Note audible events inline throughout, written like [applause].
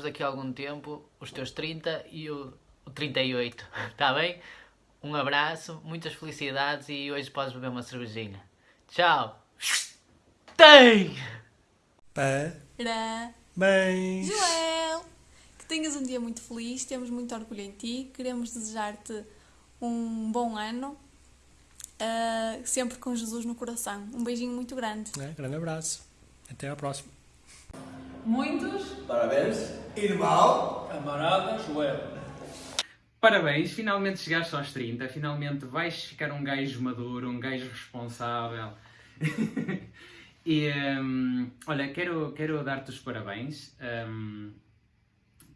festejemos daqui a algum tempo os teus 30 e o, o 38, está [laughs] bem? Um abraço, muitas felicidades e hoje podes beber uma cervejinha. Tchau! Tem! Parabéns! Joel! Que tenhas um dia muito feliz, temos muito orgulho em ti, queremos desejar-te um bom ano, uh, sempre com Jesus no coração. Um beijinho muito grande. É, grande abraço. Até à próxima. Muitos Parabéns, irmão. camarada Joel. Parabéns, finalmente chegaste aos 30, finalmente vais ficar um gajo maduro, um gajo responsável. [laughs] e hum, olha, quero, quero dar-te os parabéns. hum,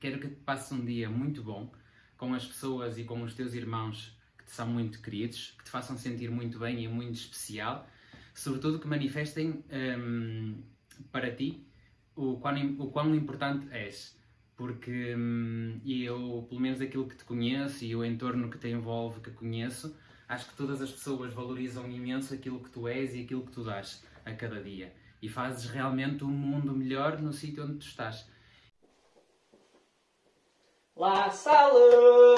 quero que te passes um dia muito bom com as pessoas e com os teus irmãos que te são muito queridos, que te façam sentir muito bem e muito especial. Sobretudo que manifestem hum, para ti o quão, o quão importante és porque hum, e eu, pelo menos aquilo que te conheço e o entorno que te envolve, que conheço, acho que todas as pessoas valorizam imenso aquilo que tu és e aquilo que tu dás a cada dia. E fazes realmente um mundo melhor no sítio onde tu estás. La Salle,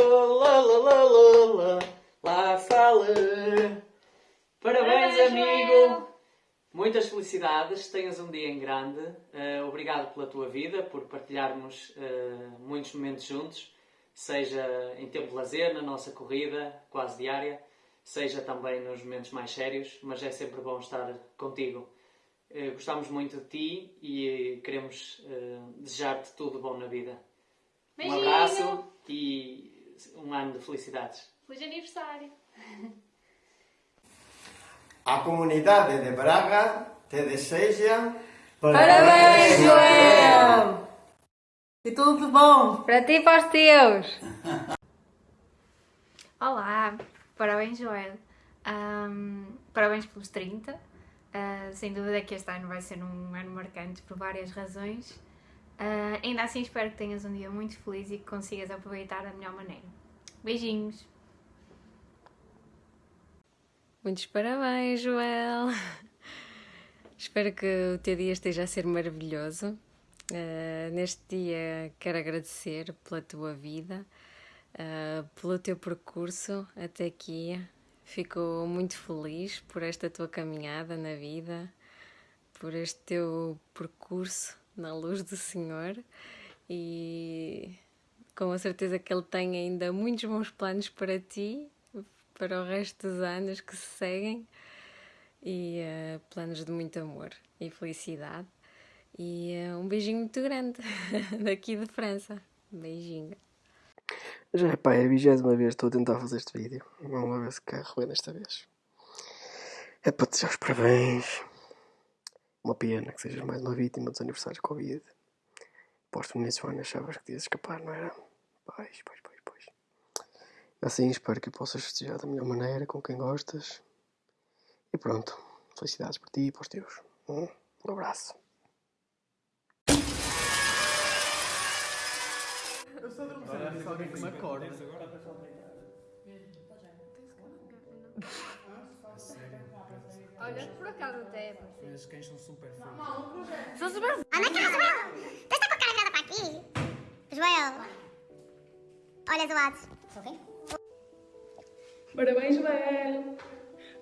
la la la la la, La Salle. Parabéns, amigo! Muitas felicidades, tenhas um dia em grande. Eh, obrigado pela tua vida, por partilharmos eh, muitos momentos juntos, seja em tempo de lazer, na nossa corrida quase diária, seja também nos momentos mais sérios, mas é sempre bom estar contigo. Eh, gostamos muito de ti e queremos desejar-te tudo bom na vida. Um Beijinho. abraço e um ano de felicidades. Feliz aniversário! [laughs] A comunidade de Braga te deseja Parabéns, Joel! E tudo de bom! Para ti e para os teus! [laughs] Olá, parabéns Joel. Ahm, parabéns pelos 30. Ah, sem dúvida que este ano vai ser um ano marcante por várias razões. Ah, ainda assim espero que tenhas um dia muito feliz e que consigas aproveitar da melhor maneira. Beijinhos! Muitos parabéns, Joel! Espero que o teu dia esteja a ser maravilhoso. Uh, neste dia quero agradecer pela tua vida, uh, pelo teu percurso até aqui. Fico muito feliz por esta tua caminhada na vida, por este teu percurso na luz do Senhor e com a certeza que Ele tem ainda muitos bons planos para ti para o resto dos anos que se seguem e uh, planos de muito amor e felicidade. E uh, um beijinho muito grande [laughs] daqui de França. Beijinho. Já pá, é a vigésima vez que estou a tentar fazer este vídeo. Vamos lá ver se carro bem desta vez. É para te desejar os parabéns. Uma pena que sejas mais uma vítima dos aniversários Covid. Posto que no início do ano achavas que ias escapar, não era? Pois, pois, pois, pois. Assim espero que possas festejar da melhor maneira, com quem gostas. E pronto. Felicidades para ti e para os teus. Um abraço. Eu só durmo sempre se alguém que me acorda. Olha, por acaso até é Os cães são super feios. Sou super. Anda cá, Joel! Com a cara virada para aqui? Joel! Olha, zoados. Sou quem? Parabéns, Joel!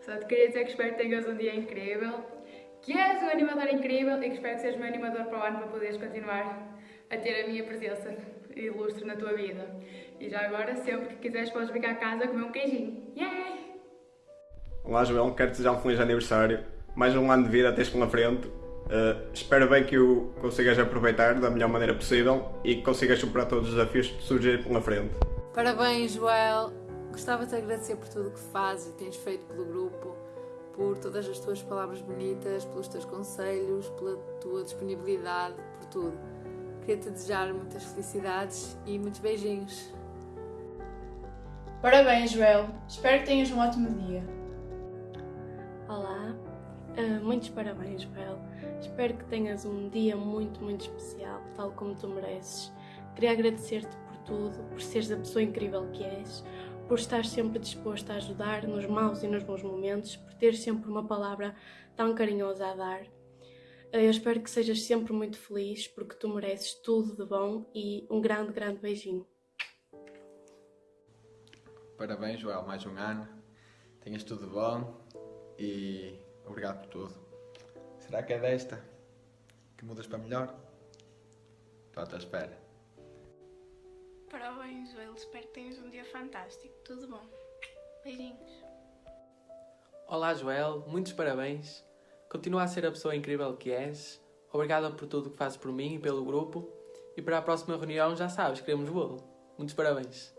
Só te queria dizer que espero que tenhas um dia incrível, que és um animador incrível e que espero que sejas meu animador para o ano para poderes continuar a ter a minha presença ilustre na tua vida. E já agora, sempre que quiseres, podes vir cá a casa comer um queijinho. Yeah! Olá Joel, quero te desejar um feliz aniversário. Mais um ano de vida tens pela frente. Uh, espero bem que o consigas aproveitar da melhor maneira possível e que consigas superar todos os desafios que surgirem pela frente. Parabéns, Joel! Gostava de te agradecer por tudo o que fazes e tens feito pelo grupo, por todas as tuas palavras bonitas, pelos teus conselhos, pela tua disponibilidade, por tudo. Queria te desejar muitas felicidades e muitos beijinhos. Parabéns, Joel! Espero que tenhas um ótimo dia. Olá, uh, muitos parabéns, Joel. Espero que tenhas um dia muito, muito especial, tal como tu mereces. Queria agradecer-te por tudo, por seres a pessoa incrível que és, por estar sempre disposto a ajudar nos maus e nos bons momentos, por ter sempre uma palavra tão carinhosa a dar. Eu espero que sejas sempre muito feliz, porque tu mereces tudo de bom e um grande, grande beijinho. Parabéns, Joel, mais um ano. Tenhas tudo bom e obrigado por tudo. Será que é desta que mudas para melhor? Estou à tua espera. Parabéns, Joel. Espero que tenhas um dia fantástico. Tudo bom. Beijinhos. Olá, Joel. Muitos parabéns. Continua a ser a pessoa incrível que és. Obrigada por tudo que fazes por mim e pelo grupo. E para a próxima reunião, já sabes, queremos bolo. Muitos parabéns.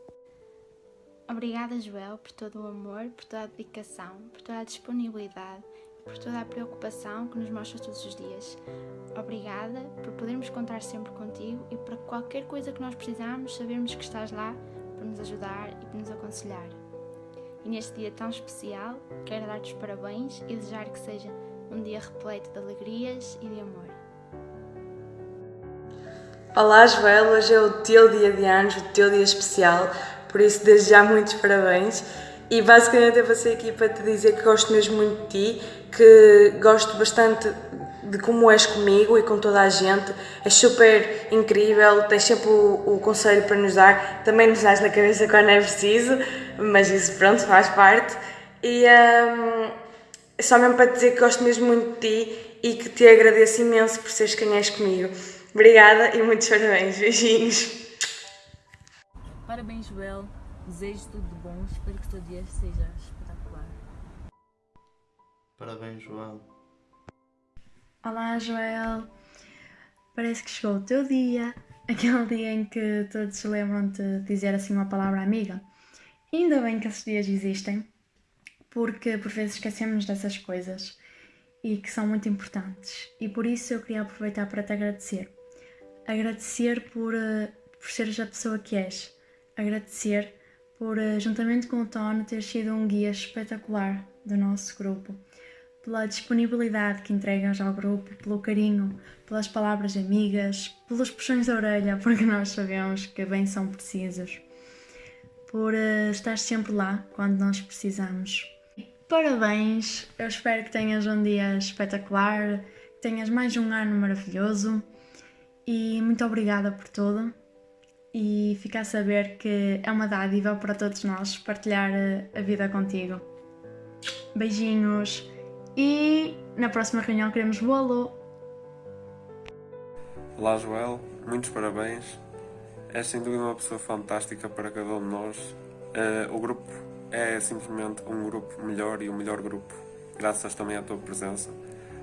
Obrigada, Joel, por todo o amor, por toda a dedicação, por toda a disponibilidade por toda a preocupação que nos mostras todos os dias. Obrigada por podermos contar sempre contigo e para qualquer coisa que nós precisarmos, sabermos que estás lá para nos ajudar e para nos aconselhar. E neste dia tão especial, quero dar-te os parabéns e desejar que seja um dia repleto de alegrias e de amor. Olá, Joel, hoje é o teu dia de anos, o teu dia especial, por isso desde já muitos parabéns. E basicamente eu passei aqui para te dizer que gosto mesmo muito de ti, que gosto bastante de como és comigo e com toda a gente. És super incrível, tens sempre o, o conselho para nos dar, também nos dás na cabeça quando é preciso, mas isso pronto, faz parte. E hum, só mesmo para te dizer que gosto mesmo muito de ti e que te agradeço imenso por seres quem és comigo. Obrigada e muitos parabéns. Beijinhos. Parabéns, Joel. Desejo tudo de bom. Espero que o teu dia seja espetacular. Parabéns, Joel. Olá, Joel. Parece que chegou o teu dia, aquele dia em que todos se lembram de dizer assim uma palavra amiga. Ainda bem que esses dias existem, porque por vezes esquecemos dessas coisas e que são muito importantes. E por isso eu queria aproveitar para te agradecer. Agradecer por, uh, por seres a pessoa que és. Agradecer por, uh, juntamente com o Tono, ter sido um guia espetacular do nosso grupo. Pela disponibilidade que entregas ao grupo, pelo carinho, pelas palavras amigas, pelos puxões da orelha, [laughs] porque nós sabemos que bem são precisos. Por uh, estar sempre lá quando nós precisamos. Parabéns! Eu espero que tenhas um dia espetacular, que tenhas mais um ano maravilhoso e muito obrigada por tudo. E fica a saber que é uma dádiva para todos nós partilhar a vida contigo. Beijinhos e na próxima reunião queremos bolo. Olá Joel, muitos parabéns. És sem dúvida uma pessoa fantástica para cada um de nós. Uh, o grupo é simplesmente um grupo melhor e o melhor grupo, graças também à tua presença.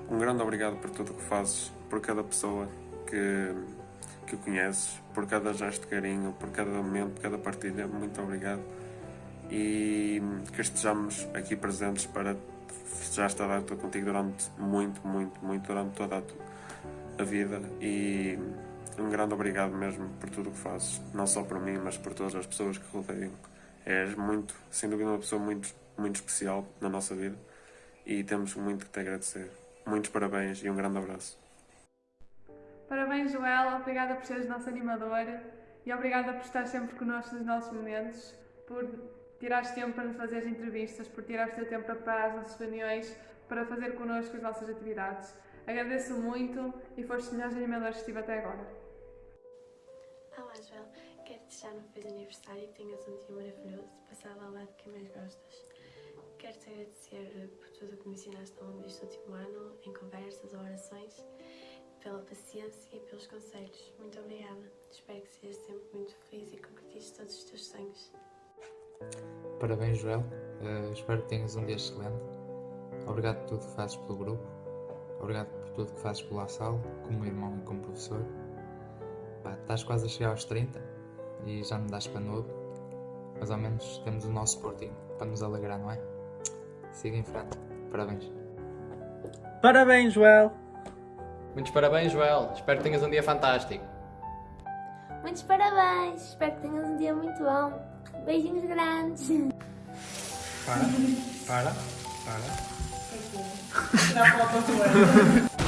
Um grande obrigado por tudo o que fazes, por cada pessoa que, que conheces, por cada gesto de carinho, por cada momento, cada partilha. Muito obrigado. E que estejamos aqui presentes para festejar esta contigo durante muito, muito, muito, durante toda a, a vida. E um grande obrigado mesmo por tudo o que fazes, não só por mim, mas por todas as pessoas que rodeiam. És muito, sem dúvida, uma pessoa muito, muito especial na nossa vida e temos muito que te agradecer. Muitos parabéns e um grande abraço. Parabéns, Joel. Obrigada por seres nosso animador e obrigada por estar sempre connosco nos nossos momentos, por tirares tempo para nos fazer as entrevistas, por tirares teu tempo para preparar as nossas reuniões, para fazer connosco as nossas atividades. Agradeço muito e foste os melhores animadores que estive até agora. Olá, Joel. Quero te desejar um feliz aniversário e que tenhas um dia maravilhoso, passado ao lado de quem mais gostas. Quero te agradecer por tudo o que me ensinaste ao longo deste último ano, em conversas ou orações, pela paciência e pelos conselhos. Muito obrigada. Espero que sejas sempre muito feliz e concretizes todos os teus sonhos. Parabéns, Joel. Uh, espero que tenhas um dia excelente. Obrigado por tudo que fazes pelo grupo. Obrigado por tudo que fazes pela sala, como irmão e como professor. Pá, estás quase a chegar aos 30 e já me das para novo. Mas ao menos temos o nosso Sporting para nos alegrar, não é? Siga em frente. Parabéns. Parabéns, Joel. Muitos parabéns, Joel. Espero que tenhas um dia fantástico. Muitos parabéns. Espero que tenhas um dia muito bom. Beijinhos grandes. Para, para, para. [laughs] Tirar foto do